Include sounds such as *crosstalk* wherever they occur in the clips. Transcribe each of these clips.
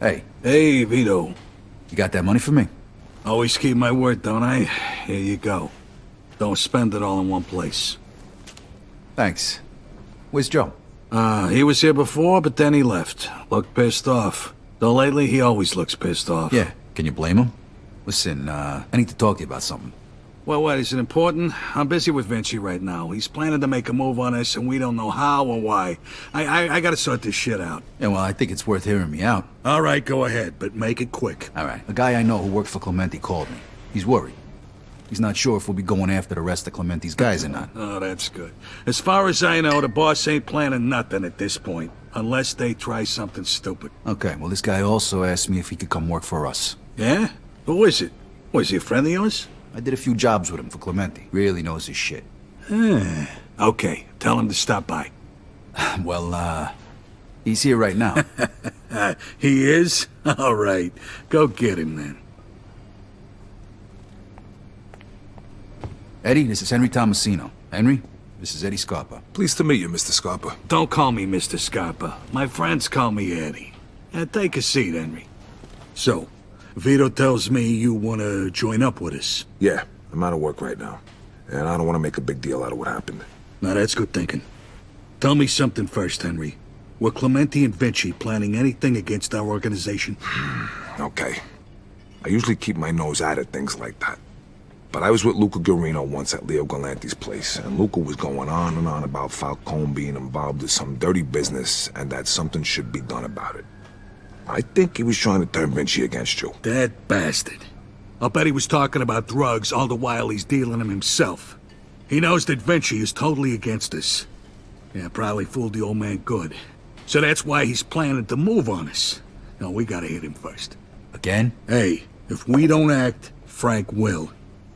Hey, Hey, Vito. you got that money for me? Always keep my word, don't I? Here you go. Don't spend it all in one place. Thanks. Where's Joe? Uh, he was here before, but then he left. Looked pissed off. Though lately, he always looks pissed off. Yeah, can you blame him? Listen, uh, I need to talk to you about something. Well, what, is it important? I'm busy with Vinci right now. He's planning to make a move on us, and we don't know how or why. I, I, I gotta sort this shit out. Yeah, well, I think it's worth hearing me out. All right, go ahead, but make it quick. All right. A guy I know who worked for Clemente called me. He's worried. He's not sure if we'll be going after the rest of Clemente's guys or not. Oh, that's good. As far as I know, the boss ain't planning nothing at this point. Unless they try something stupid. Okay, well, this guy also asked me if he could come work for us. Yeah? Who is it? Was he a friend of yours? I did a few jobs with him for Clemente. Really knows his shit. Okay, tell him to stop by. *sighs* Well, uh, he's here right now. *laughs* He is? *laughs* All right. Go get him then. Eddie, this is Henry Tomasino. Henry, this is Eddie Scarpa. Pleased to meet you, Mr. Scarpa. Don't call me Mr. Scarpa. My friends call me Eddie. Uh, take a seat, Henry. So, Vito tells me you want to join up with us. Yeah, I'm out of work right now. And I don't want to make a big deal out of what happened. Now, that's good thinking. Tell me something first, Henry. Were Clemente and Vinci planning anything against our organization? Hmm, okay. I usually keep my nose out of things like that. But I was with Luca Gurino once at Leo Galante's place, and Luca was going on and on about Falcone being involved in some dirty business and that something should be done about it. I think he was trying to turn Vinci against you. That bastard. I'll bet he was talking about drugs all the while he's dealing them himself. He knows that Vinci is totally against us. Yeah, probably fooled the old man good. So that's why he's planning to move on us. No, we gotta hit him first. Again? Hey, if we don't act, Frank will.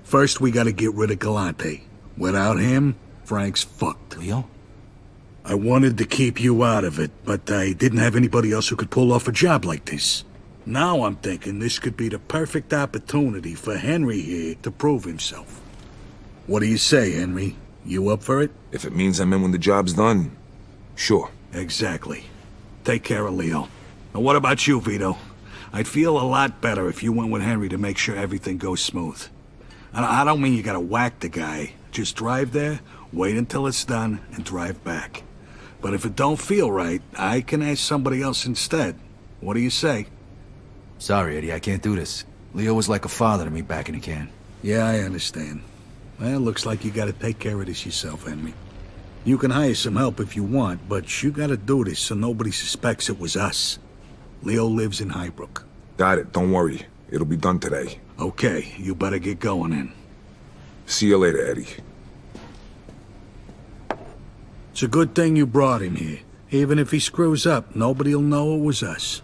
First, we gotta get rid of Galante. Without him, Frank's fucked. Leo? I wanted to keep you out of it, but I didn't have anybody else who could pull off a job like this. Now I'm thinking this could be the perfect opportunity for Henry here to prove himself. What do you say, Henry? You up for it? If it means I'm in when the job's done, sure. Exactly. Take care of Leo. Now what about you, Vito? I'd feel a lot better if you went with Henry to make sure everything goes smooth. And I don't mean you gotta whack the guy. Just drive there, wait until it's done, and drive back. But if it don't feel right, I can ask somebody else instead. What do you say? Sorry, Eddie, I can't do this. Leo was like a father to me back in the can. Yeah, I understand. Well, looks like you gotta take care of this yourself, Henry. You can hire some help if you want, but you gotta do this so nobody suspects it was us. Leo lives in Highbrook. Got it, don't worry. It'll be done today. Okay, you better get going then. See you later, Eddie. It's a good thing you brought him here. Even if he screws up, nobody'll know it was us.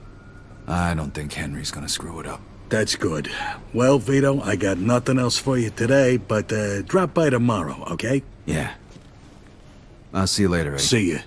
I don't think Henry's gonna screw it up. That's good. Well, Vito, I got nothing else for you today, but uh, drop by tomorrow, okay? Yeah. I'll see you later, Eddie. See you.